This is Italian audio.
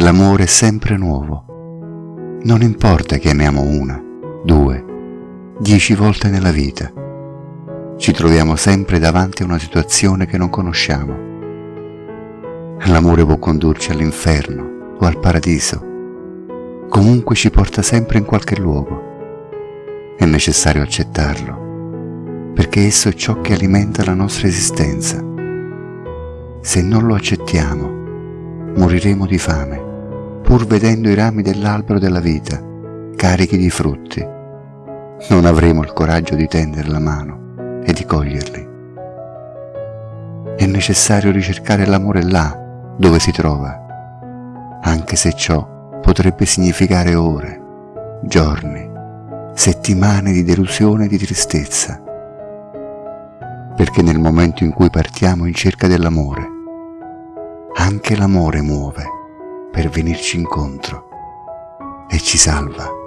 l'amore è sempre nuovo. Non importa che amiamo una, due, dieci volte nella vita. Ci troviamo sempre davanti a una situazione che non conosciamo. L'amore può condurci all'inferno o al paradiso. Comunque ci porta sempre in qualche luogo. È necessario accettarlo, perché esso è ciò che alimenta la nostra esistenza. Se non lo accettiamo, moriremo di fame, pur vedendo i rami dell'albero della vita carichi di frutti. Non avremo il coraggio di tendere la mano e di coglierli. È necessario ricercare l'amore là dove si trova, anche se ciò potrebbe significare ore, giorni, settimane di delusione e di tristezza. Perché nel momento in cui partiamo in cerca dell'amore, anche l'amore muove per venirci incontro e ci salva.